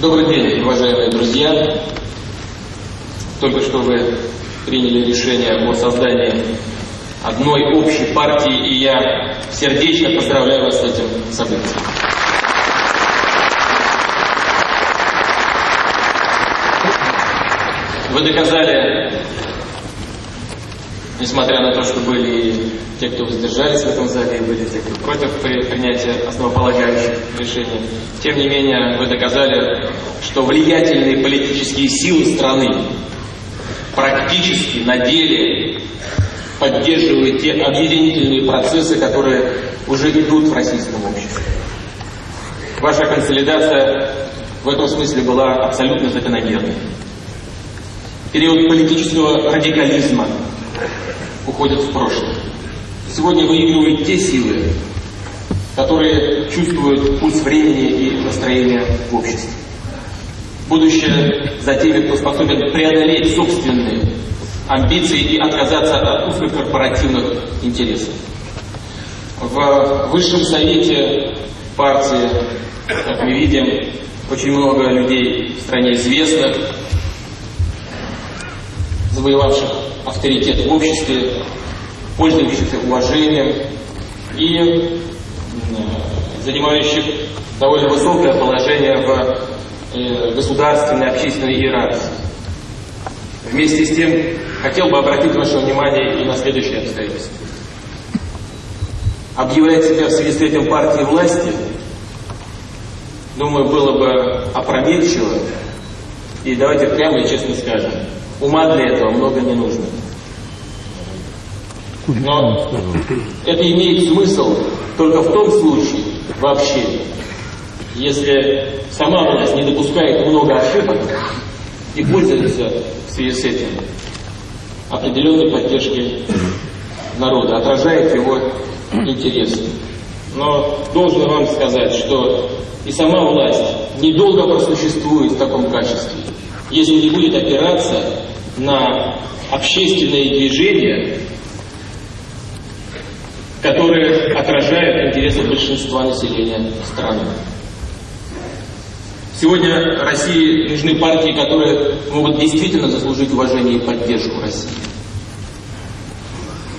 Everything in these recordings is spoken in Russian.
Добрый день, уважаемые друзья. Только что вы приняли решение о создании одной общей партии, и я сердечно поздравляю вас с этим событием. Вы доказали, несмотря на то, что были те, кто воздержались в этом зале, и были те, кто против принятия основополагающих решений, тем не менее вы доказали, что влиятельные политические силы страны практически на деле поддерживают те объединительные процессы, которые уже идут в российском обществе. Ваша консолидация в этом смысле была абсолютно закономерной. Период политического радикализма уходит в прошлое. Сегодня выигрывают те силы, которые чувствуют пульс времени и настроения в обществе. Будущее за теми, кто способен преодолеть собственные амбиции и отказаться от узкокорпоративных интересов. В Высшем Совете партии, как мы видим, очень много людей в стране известных, завоевавших авторитет в обществе, пользующихся уважением и э, занимающих довольно высокое положение в э, государственной, общественной иерархии. Вместе с тем, хотел бы обратить ваше внимание и на следующее обстоятельство. Объявлять себя в связи с этим партией власти, думаю, было бы опрометчиво. И давайте прямо и честно скажем, ума для этого много не нужно. Но это имеет смысл только в том случае вообще, если сама власть не допускает много ошибок и пользуется в связи с этим определенной поддержкой народа, отражает его интересы. Но должен вам сказать, что и сама власть недолго просуществует в таком качестве, если не будет опираться на общественные движения, которые отражают интересы большинства населения страны. Сегодня России нужны партии, которые могут действительно заслужить уважение и поддержку России.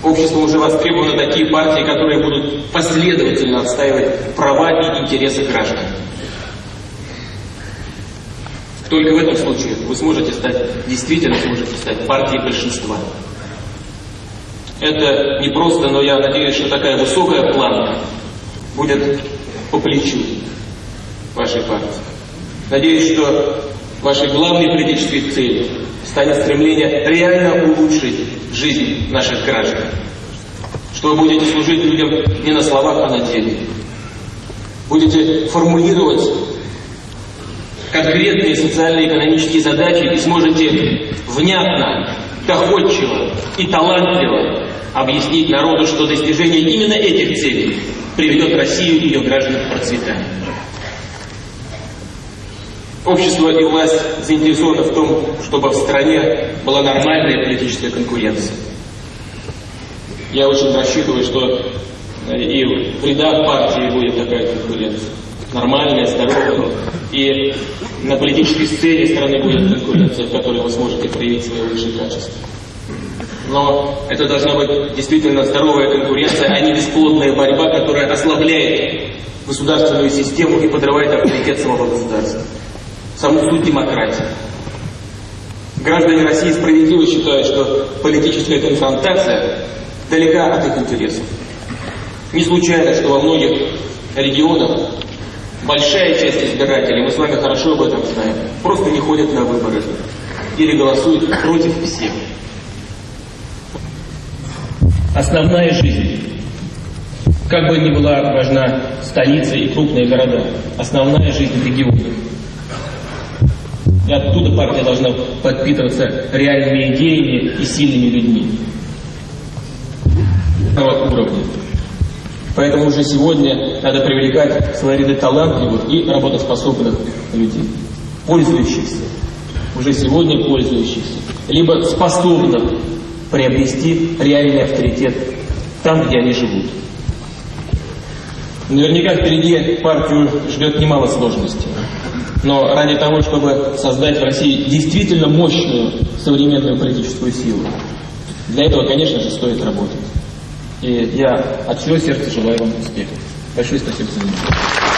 Обществом уже востребованы такие партии, которые будут последовательно отстаивать права и интересы граждан. Только в этом случае вы сможете стать, действительно сможете стать партией большинства. Это не просто, но я надеюсь, что такая высокая планка будет по плечу вашей партии. Надеюсь, что вашей главной политической целью станет стремление реально улучшить жизнь наших граждан. Что вы будете служить людям не на словах, а на деле. Будете формулировать конкретные социально-экономические задачи и сможете внятно, доходчиво и талантливо объяснить народу, что достижение именно этих целей приведет Россию и ее граждан к процветанию. Общество и власть заинтересованы в том, чтобы в стране была нормальная политическая конкуренция. Я очень рассчитываю, что и в рядах партии будет такая конкуренция нормальная, здоровая. И на политической сцене страны будет конкуренция, в которой вы сможете проявить свои лучшие качества. Но это должна быть действительно здоровая конкуренция, а не бесплодная борьба, которая ослабляет государственную систему и подрывает авторитет самого государства. Саму суть демократии. Граждане России справедливо считают, что политическая конфронтация далека от их интересов. Не случайно, что во многих регионах большая часть избирателей, мы с вами хорошо об этом знаем, просто не ходят на выборы или голосуют против всех. Основная жизнь. Как бы ни была важна столица и крупные города, основная жизнь регионов. И оттуда партия должна подпитываться реальными идеями и сильными людьми. уровня. Поэтому уже сегодня надо привлекать в свои ряды талантливых и работоспособных людей, пользующихся, уже сегодня пользующихся, либо способных приобрести реальный авторитет там, где они живут. Наверняка впереди партию ждет немало сложностей. Но ради того, чтобы создать в России действительно мощную современную политическую силу, для этого, конечно же, стоит работать. И я от всего сердца желаю вам успехов. Большое спасибо за внимание.